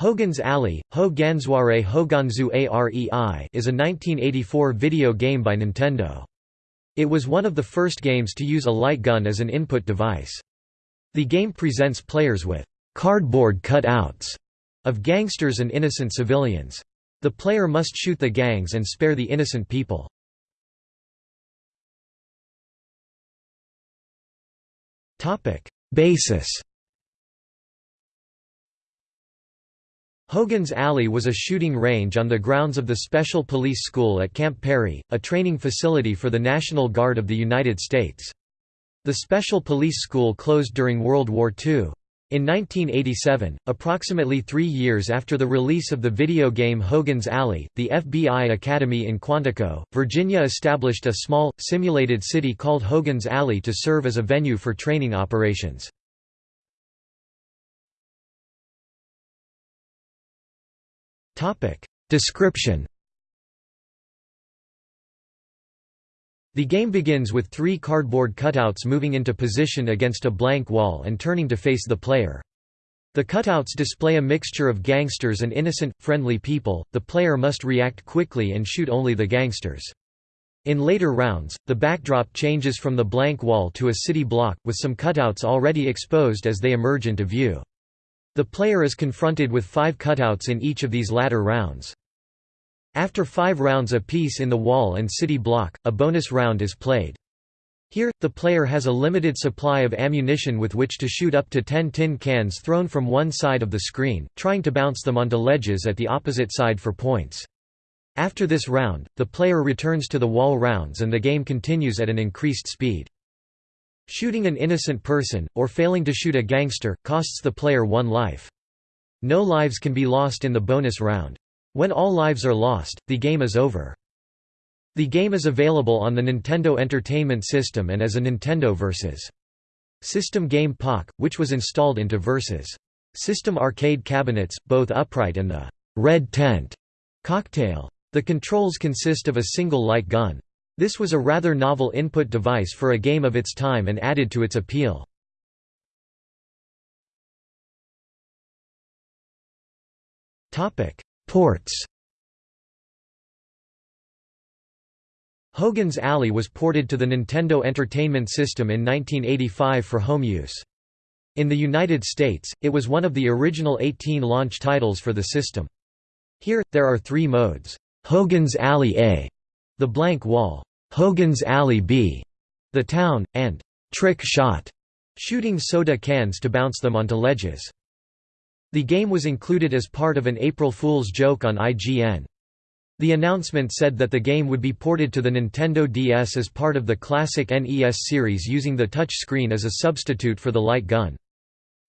Hogan's Alley, Ho Gansware Hoganzu Arei is a 1984 video game by Nintendo. It was one of the first games to use a light gun as an input device. The game presents players with cardboard cutouts of gangsters and innocent civilians. The player must shoot the gangs and spare the innocent people. Basis Hogan's Alley was a shooting range on the grounds of the Special Police School at Camp Perry, a training facility for the National Guard of the United States. The Special Police School closed during World War II. In 1987, approximately three years after the release of the video game Hogan's Alley, the FBI Academy in Quantico, Virginia established a small, simulated city called Hogan's Alley to serve as a venue for training operations. Description The game begins with three cardboard cutouts moving into position against a blank wall and turning to face the player. The cutouts display a mixture of gangsters and innocent, friendly people, the player must react quickly and shoot only the gangsters. In later rounds, the backdrop changes from the blank wall to a city block, with some cutouts already exposed as they emerge into view. The player is confronted with five cutouts in each of these latter rounds. After five rounds apiece in the wall and city block, a bonus round is played. Here, the player has a limited supply of ammunition with which to shoot up to 10 tin cans thrown from one side of the screen, trying to bounce them onto ledges at the opposite side for points. After this round, the player returns to the wall rounds and the game continues at an increased speed. Shooting an innocent person, or failing to shoot a gangster, costs the player one life. No lives can be lost in the bonus round. When all lives are lost, the game is over. The game is available on the Nintendo Entertainment System and as a Nintendo Vs. System game POC, which was installed into Vs. System arcade cabinets, both upright and the red tent cocktail. The controls consist of a single light gun. This was a rather novel input device for a game of its time and added to its appeal. Ports Hogan's Alley was ported to the Nintendo Entertainment System in 1985 for home use. In the United States, it was one of the original 18 launch titles for the system. Here, there are three modes. Hogan's Alley A, the blank wall. Hogan's Alley B, the town, and trick shot, shooting soda cans to bounce them onto ledges. The game was included as part of an April Fool's joke on IGN. The announcement said that the game would be ported to the Nintendo DS as part of the classic NES series using the touch screen as a substitute for the light gun.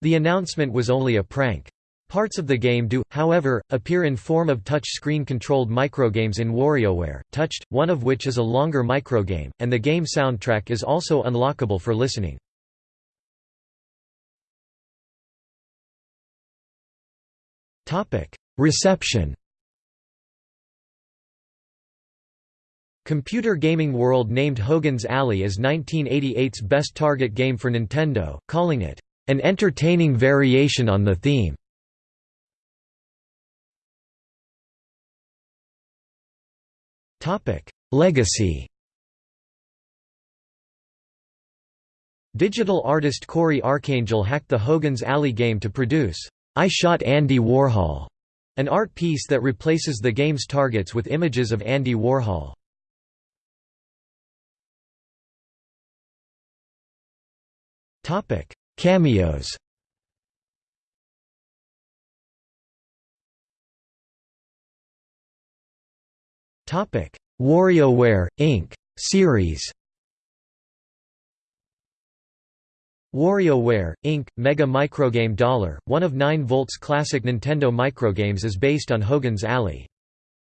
The announcement was only a prank. Parts of the game do, however, appear in form of touch-screen controlled microgames in WarioWare, Touched, one of which is a longer microgame, and the game soundtrack is also unlockable for listening. Reception Computer Gaming World named Hogan's Alley as 1988's best target game for Nintendo, calling it, "...an entertaining variation on the theme." Topic: Legacy. Digital artist Cory Arcangel hacked the Hogan's Alley game to produce I Shot Andy Warhol, an art piece that replaces the game's targets with images of Andy Warhol. Topic: Cameos. WarioWare, Inc. series WarioWare, Inc., Mega Microgame Dollar, one of 9-Volt's classic Nintendo microgames is based on Hogan's Alley.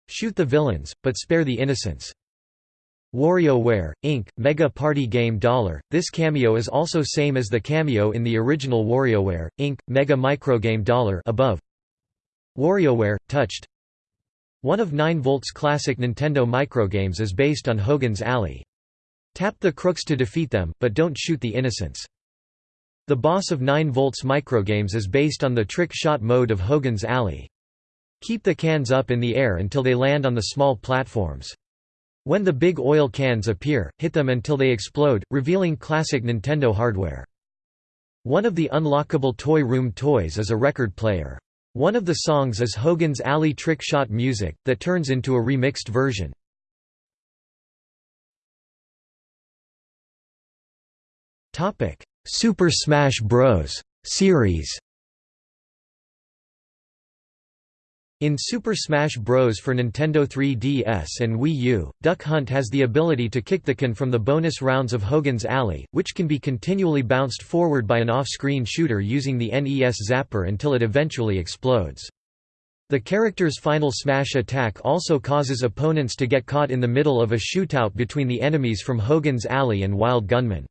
Shoot the villains, but spare the innocents. WarioWare, Inc., Mega Party Game Dollar, this cameo is also same as the cameo in the original WarioWare, Inc., Mega Microgame Dollar above. WarioWare, Touched one of 9-Volt's classic Nintendo microgames is based on Hogan's Alley. Tap the crooks to defeat them, but don't shoot the innocents. The boss of 9-Volt's microgames is based on the trick shot mode of Hogan's Alley. Keep the cans up in the air until they land on the small platforms. When the big oil cans appear, hit them until they explode, revealing classic Nintendo hardware. One of the unlockable Toy Room toys is a record player. One of the songs is Hogan's Alley Trick Shot music, that turns into a remixed version. Super Smash Bros. series In Super Smash Bros. for Nintendo 3DS and Wii U, Duck Hunt has the ability to kick the can from the bonus rounds of Hogan's Alley, which can be continually bounced forward by an off-screen shooter using the NES Zapper until it eventually explodes. The character's final smash attack also causes opponents to get caught in the middle of a shootout between the enemies from Hogan's Alley and Wild Gunman.